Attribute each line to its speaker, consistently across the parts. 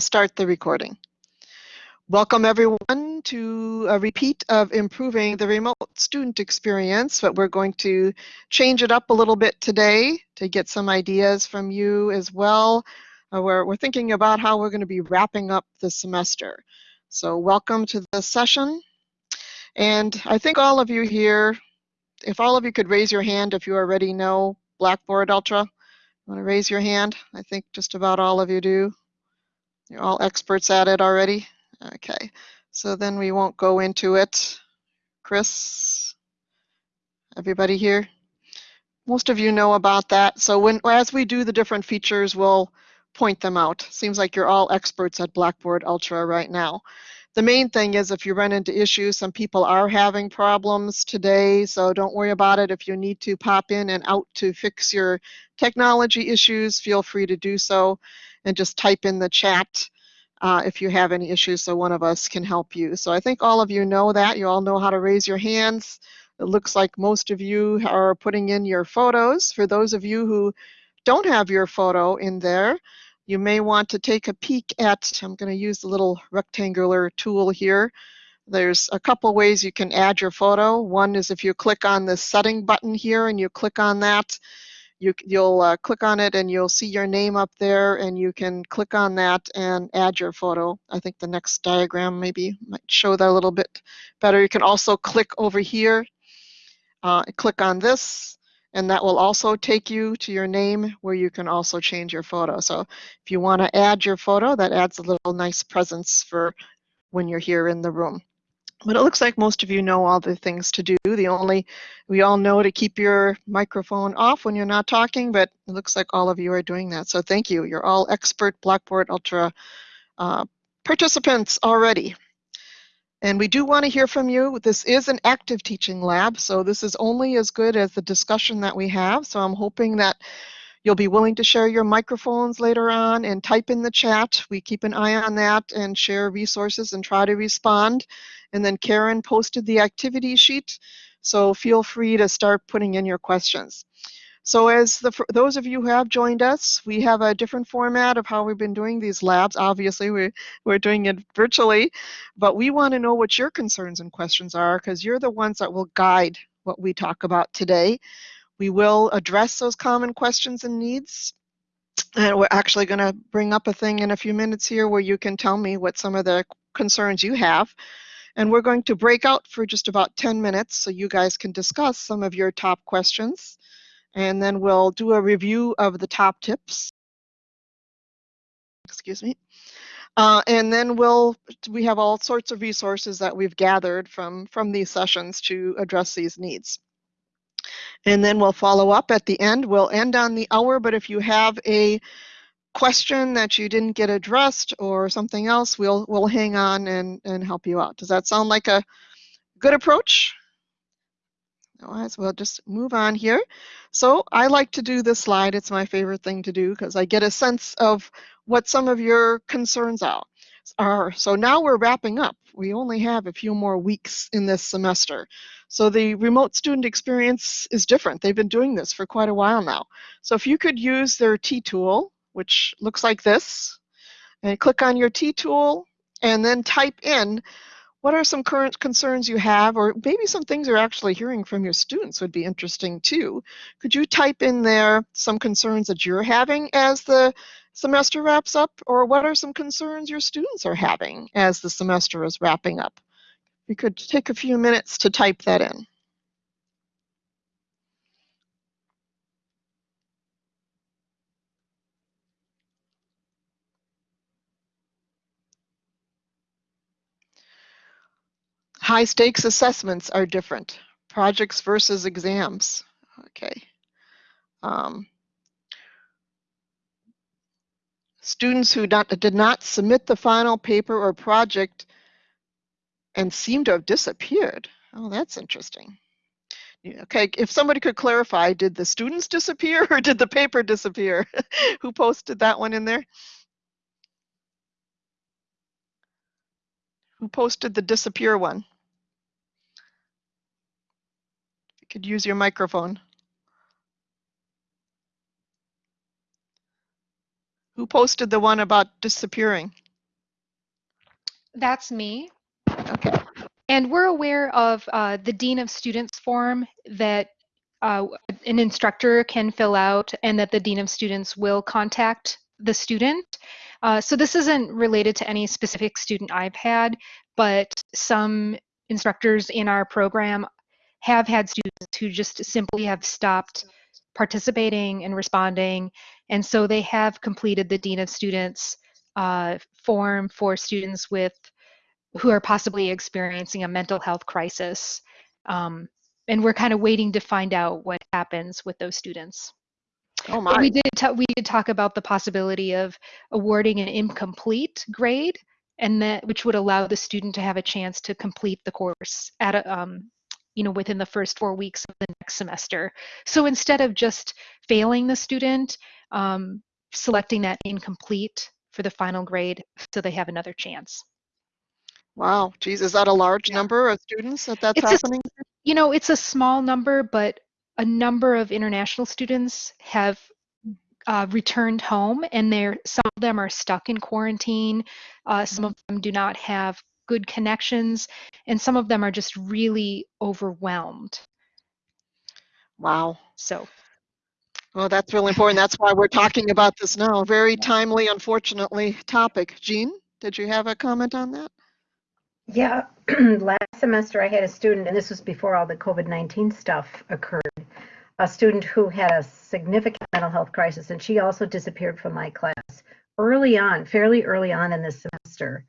Speaker 1: start the recording. Welcome everyone to a repeat of improving the remote student experience, but we're going to change it up a little bit today to get some ideas from you as well. Uh, we're, we're thinking about how we're going to be wrapping up the semester. So welcome to the session. And I think all of you here, if all of you could raise your hand if you already know Blackboard Ultra, want to raise your hand? I think just about all of you do. You're all experts at it already? Okay, so then we won't go into it. Chris, everybody here? Most of you know about that. So when as we do the different features, we'll point them out. Seems like you're all experts at Blackboard Ultra right now. The main thing is if you run into issues, some people are having problems today, so don't worry about it. If you need to pop in and out to fix your technology issues, feel free to do so and just type in the chat uh, if you have any issues so one of us can help you. So I think all of you know that. You all know how to raise your hands. It looks like most of you are putting in your photos. For those of you who don't have your photo in there, you may want to take a peek at, I'm going to use the little rectangular tool here. There's a couple ways you can add your photo. One is if you click on the setting button here and you click on that, you, you'll uh, click on it and you'll see your name up there and you can click on that and add your photo. I think the next diagram maybe might show that a little bit better. You can also click over here, uh, click on this and that will also take you to your name where you can also change your photo. So if you want to add your photo, that adds a little nice presence for when you're here in the room. But it looks like most of you know all the things to do. The only, we all know to keep your microphone off when you're not talking, but it looks like all of you are doing that. So thank you. You're all expert Blackboard Ultra uh, participants already. And we do want to hear from you. This is an active teaching lab, so this is only as good as the discussion that we have. So I'm hoping that you'll be willing to share your microphones later on and type in the chat. We keep an eye on that and share resources and try to respond. And then Karen posted the activity sheet, so feel free to start putting in your questions. So as the, those of you who have joined us, we have a different format of how we've been doing these labs. Obviously, we, we're doing it virtually, but we want to know what your concerns and questions are because you're the ones that will guide what we talk about today. We will address those common questions and needs. And we're actually going to bring up a thing in a few minutes here where you can tell me what some of the concerns you have. And we're going to break out for just about 10 minutes so you guys can discuss some of your top questions and then we'll do a review of the top tips. Excuse me. Uh, and then we'll we have all sorts of resources that we've gathered from from these sessions to address these needs. And then we'll follow up at the end. We'll end on the hour, but if you have a question that you didn't get addressed or something else, we'll we'll hang on and and help you out. Does that sound like a good approach? Otherwise, we'll just move on here. So I like to do this slide. It's my favorite thing to do because I get a sense of what some of your concerns are. are. So now we're wrapping up. We only have a few more weeks in this semester. So the remote student experience is different. They've been doing this for quite a while now. So if you could use their T-tool, which looks like this, and click on your T-tool and then type in what are some current concerns you have, or maybe some things you're actually hearing from your students would be interesting too. Could you type in there some concerns that you're having as the semester wraps up, or what are some concerns your students are having as the semester is wrapping up? You could take a few minutes to type that in. High stakes assessments are different. Projects versus exams. Okay. Um, students who not, did not submit the final paper or project and seem to have disappeared. Oh, that's interesting. Okay, if somebody could clarify, did the students disappear or did the paper disappear? Who posted that one in there? Who posted the disappear one? You could use your microphone. Who posted the one about disappearing?
Speaker 2: That's me.
Speaker 1: Okay.
Speaker 2: And we're aware of uh, the Dean of Students form that uh, an instructor can fill out and that the Dean of Students will contact the student. Uh, so this isn't related to any specific student I've had, but some instructors in our program have had students who just simply have stopped participating and responding. And so they have completed the Dean of Students uh, form for students with who are possibly experiencing a mental health crisis. Um, and we're kind of waiting to find out what happens with those students.
Speaker 1: Oh
Speaker 2: But
Speaker 1: my.
Speaker 2: we did we did talk about the possibility of awarding an incomplete grade, and that which would allow the student to have a chance to complete the course at a um, you know within the first four weeks of the next semester. So instead of just failing the student, um, selecting that incomplete for the final grade, so they have another chance.
Speaker 1: Wow. Geez, is that a large
Speaker 2: Yeah.
Speaker 1: number of students that that's
Speaker 2: It's a-
Speaker 1: happening?
Speaker 2: You know, it's a small number, but a number of international students have uh, returned home, and they're some of them are stuck in quarantine. Uh, some of them do not have good connections, and some of them are just really overwhelmed.
Speaker 1: Wow.
Speaker 2: So,
Speaker 1: Well, that's really important. That's why we're talking about this now. Very timely, unfortunately, topic. Jean, did you have a comment on that?
Speaker 3: Yeah, last semester I had a student, and this was before all the COVID 19 stuff occurred, a student who had a significant mental health crisis, and she also disappeared from my class early on, fairly early on in this semester.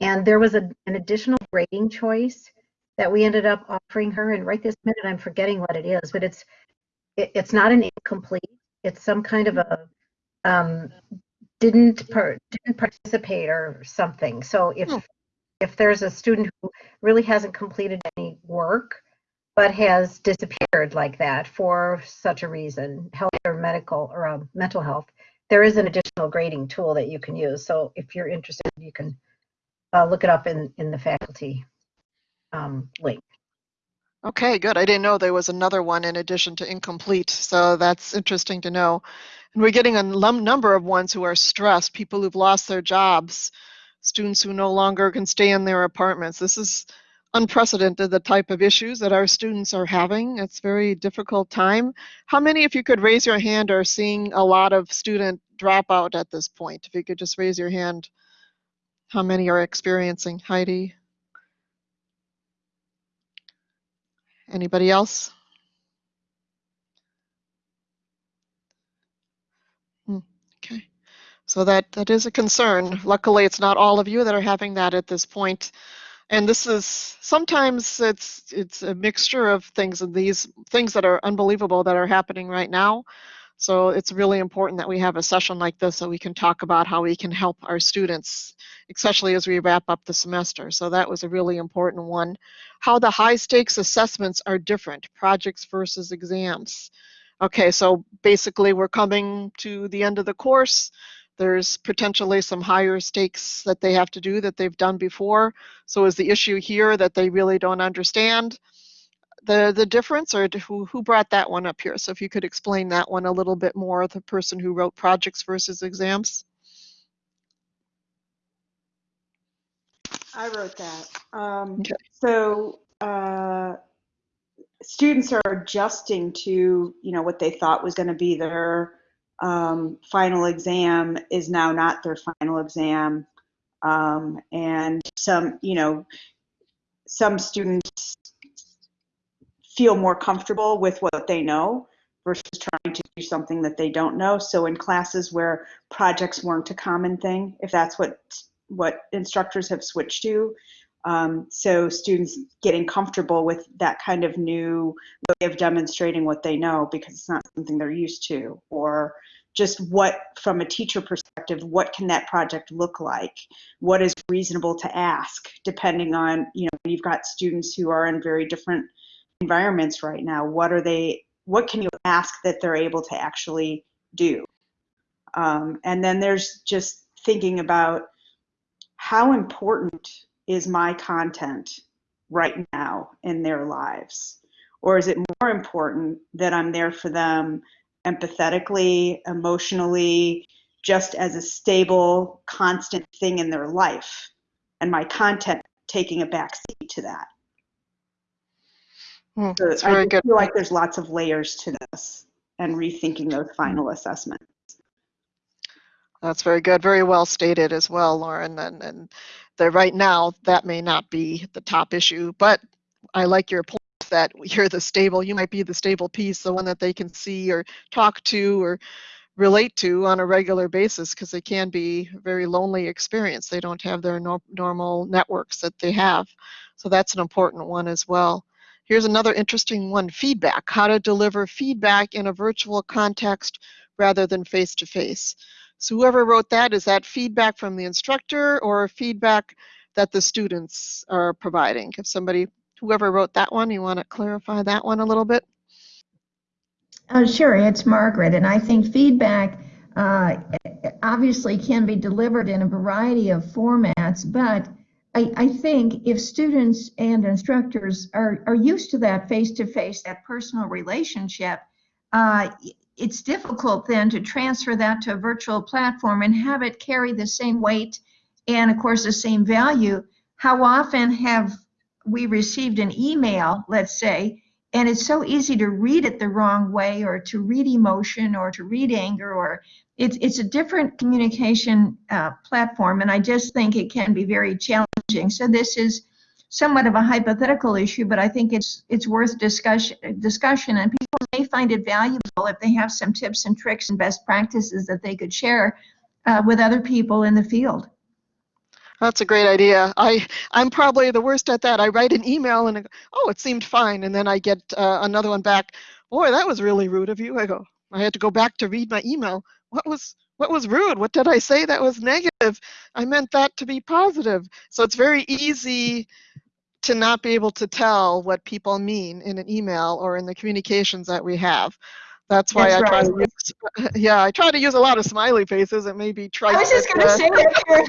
Speaker 3: And there was a, an additional grading choice that we ended up offering her. And right this minute, I'm forgetting what it is, but it's it, it's not an incomplete. It's some kind of a um, didn't par- didn't participate or something. So if
Speaker 1: Hmm.
Speaker 3: If there's a student who really hasn't completed any work but has disappeared like that for such a reason, health or medical or um, mental health, there is an additional grading tool that you can use. So if you're interested, you can uh, look it up in in the faculty um, link.
Speaker 1: Okay, good. I didn't know there was another one in addition to incomplete, so that's interesting to know. And we're getting a num- number of ones who are stressed, people who've lost their jobs, students who no longer can stay in their apartments. This is unprecedented, the type of issues that our students are having. It's very difficult time. How many, if you could raise your hand, are seeing a lot of student dropout at this point? If you could just raise your hand, how many are experiencing? Heidi? Anybody else? Hmm, Okay, so that, that is a concern. Luckily, it's not all of you that are having that at this point. And this is, sometimes it's, it's a mixture of things and these things that are unbelievable that are happening right now. So it's really important that we have a session like this so we can talk about how we can help our students, especially as we wrap up the semester. So that was a really important one. How the high stakes assessments are different, projects versus exams. Okay, so basically we're coming to the end of the course. There's potentially some higher stakes that they have to do that they've done before. So is the issue here that they really don't understand the, the difference or who, who brought that one up here? So if you could explain that one a little bit more, the person who wrote projects versus exams.
Speaker 4: I wrote that. Um,
Speaker 1: Okay.
Speaker 4: So uh, students are adjusting to, you know, what they thought was going to be their um, final exam is now not their final exam. Um, and some, you know, some students feel more comfortable with what they know versus trying to do something that they don't know. So in classes where projects weren't a common thing, if that's what what instructors have switched to, um, so students getting comfortable with that kind of new way of demonstrating what they know because it's not something they're used to, or just what, from a teacher perspective, what can that project look like? What is reasonable to ask, depending on, you know, you've got students who are in very different environments right now. What are they, what can you ask that they're able to actually do? Um, and then there's just thinking about how important is my content right now in their lives? Or is it more important that I'm there for them empathetically, emotionally, just as a stable, constant thing in their life? and my content taking a back seat to that.
Speaker 1: Hmm,
Speaker 4: So I
Speaker 1: very
Speaker 4: just
Speaker 1: good.
Speaker 4: feel like there's lots of layers to this and rethinking those final assessments.
Speaker 1: That's very good. Very well stated as well, Lauren. And, and right now, that may not be the top issue, but I like your point that you're the stable, you might be the stable piece, the one that they can see or talk to or relate to on a regular basis because it can be a very lonely experience. They don't have their nor- normal networks that they have. So that's an important one as well. Here's another interesting one, feedback, how to deliver feedback in a virtual context rather than face to face. So whoever wrote that, is that feedback from the instructor or feedback that the students are providing? If somebody, whoever wrote that one, you want to clarify that one a little bit?
Speaker 5: Uh, sure, it's Margaret, and I think feedback uh, obviously can be delivered in a variety of formats, but I, I think if students and instructors are, are used to that face-to-face, that personal relationship, uh, it's difficult then to transfer that to a virtual platform and have it carry the same weight and, of course, the same value. How often have we received an email, let's say, and it's so easy to read it the wrong way or to read emotion or to read anger or it's it's a different communication uh, platform and i just think it can be very challenging so this is somewhat of a hypothetical issue but i think it's it's worth discussion discussion and people may find it valuable if they have some tips and tricks and best practices that they could share uh, with other people in the field
Speaker 1: That's a great idea. I I'm probably the worst at that. I write an email and I go, oh, it seemed fine, and then I get uh, another one back. Boy, that was really rude of you. I go, I had to go back to read my email. What was what was rude? What did I say that was negative? I meant that to be positive. So it's very easy to not be able to tell what people mean in an email or in the communications that we have. That's why
Speaker 5: That's
Speaker 1: I try to use, yeah, I try to use a lot of smiley faces. It may be trite.
Speaker 5: I was just going to say that. Karen.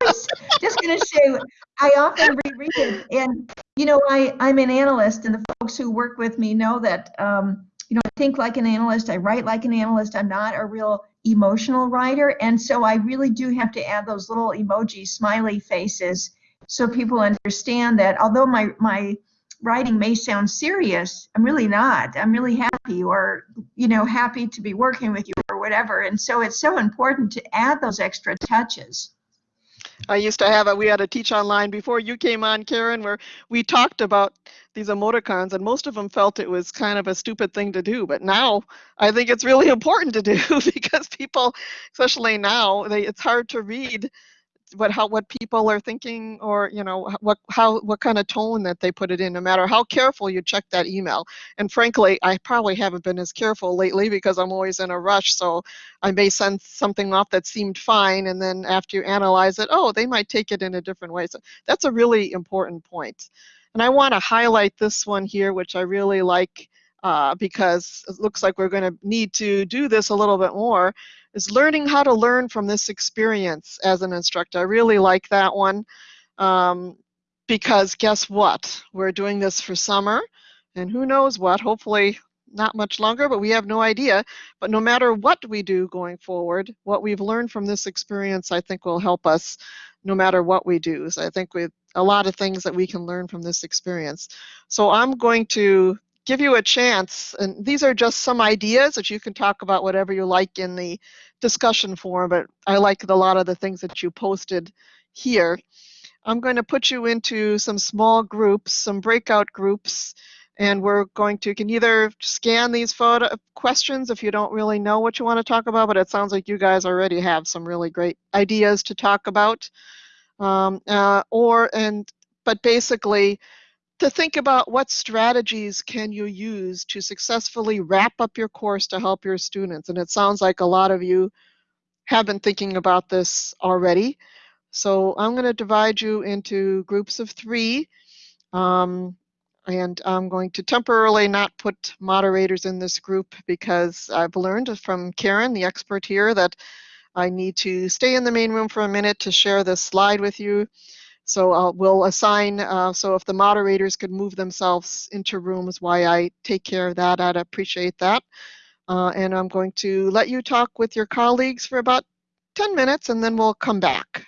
Speaker 5: I was just going to say, I often reread it, and you know, I I'm an analyst, and the folks who work with me know that. Um, you know, I think like an analyst, I write like an analyst. I'm not a real emotional writer, and so I really do have to add those little emoji smiley faces so people understand that although my my writing may sound serious, I'm really not. I'm really happy or, you know, happy to be working with you or whatever. And so it's so important to add those extra touches.
Speaker 1: I used to have a, we had a teach online before you came on, Karen, where we talked about these emoticons and most of them felt it was kind of a stupid thing to do. But now I think it's really important to do because people, especially now, they, it's hard to read what how what people are thinking or you know what how what kind of tone that they put it in no matter how careful you check that email. And frankly i probably haven't been as careful lately because i'm always in a rush so i may send something off that seemed fine and then after you analyze it oh they might take it in a different way. So that's a really important point. And i want to highlight this one here which i really like uh, because it looks like we're going to need to do this a little bit more is learning how to learn from this experience as an instructor. I really like that one um, because guess what? We're doing this for summer and who knows what, hopefully not much longer, but we have no idea. But no matter what we do going forward, what we've learned from this experience, I think will help us no matter what we do. So I think we a lot of things that we can learn from this experience. So I'm going to give you a chance, and these are just some ideas that you can talk about whatever you like in the discussion forum, but I like a lot of the things that you posted here. I'm going to put you into some small groups, some breakout groups, and we're going to, you can either scan these photo questions if you don't really know what you want to talk about, but it sounds like you guys already have some really great ideas to talk about. Um, uh, or, and, but basically, to think about what strategies can you use to successfully wrap up your course to help your students. And it sounds like a lot of you have been thinking about this already. So I'm going to divide you into groups of three. Um, and I'm going to temporarily not put moderators in this group because I've learned from Karen, the expert here, that I need to stay in the main room for a minute to share this slide with you. So uh, we'll assign, uh, so if the moderators could move themselves into rooms while I take care of that, I'd appreciate that. Uh, and I'm going to let you talk with your colleagues for about 10 minutes and then we'll come back.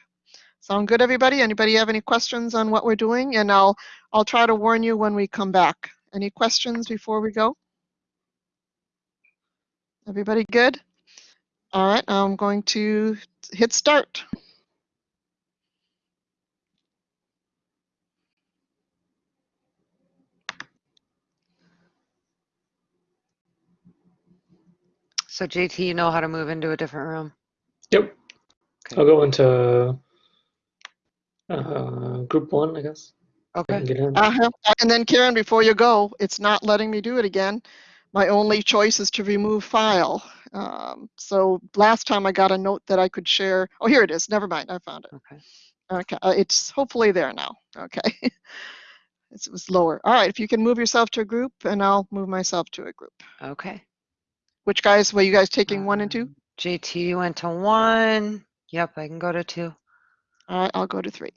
Speaker 1: Sound good, everybody? Anybody have any questions on what we're doing? And I'll, I'll try to warn you when we come back. Any questions before we go? Everybody good? All right, I'm going to hit start.
Speaker 6: So JT, you know how to move into a different room?
Speaker 7: Yep.
Speaker 6: Okay.
Speaker 7: I'll go into uh, group one, I guess.
Speaker 6: Okay.
Speaker 1: Uh-huh. And then Karen, before you go, it's not letting me do it again. My only choice is to remove file. Um, so last time I got a note that I could share. Oh, here it is. Never mind. I found it.
Speaker 6: Okay.
Speaker 1: Okay. Uh, it's hopefully there now. Okay. It's- it was lower. All right. If you can move yourself to a group and I'll move myself to a group.
Speaker 6: Okay.
Speaker 1: Which guys, were you guys taking one and two?
Speaker 6: Um, JT went to one. Yep, I can go to two.
Speaker 1: All right. I'll go to three.